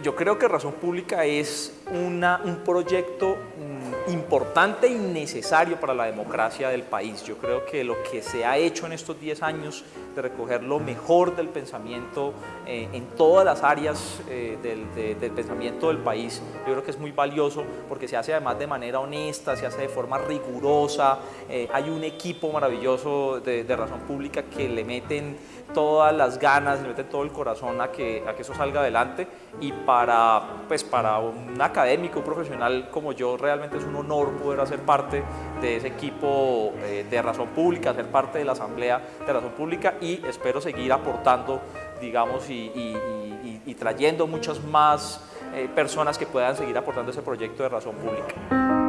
Yo creo que Razón Pública es una, un proyecto mm, importante y necesario para la democracia del país. Yo creo que lo que se ha hecho en estos 10 años de recoger lo mejor del pensamiento eh, en todas las áreas eh, del, pensamiento del país, yo creo que es muy valioso porque se hace además de manera honesta, se hace de forma rigurosa, eh, hay un equipo maravilloso de, de Razón Pública que le meten todas las ganas, le meten todo el corazón a que, a que eso salga adelante y para, pues para un académico, un profesional como yo, realmente es un honor poder hacer parte de ese equipo eh, de Razón Pública, ser parte de la Asamblea de Razón Pública y espero seguir aportando, digamos, y, trayendo muchas más eh, personas que puedan seguir aportando ese proyecto de Razón Pública.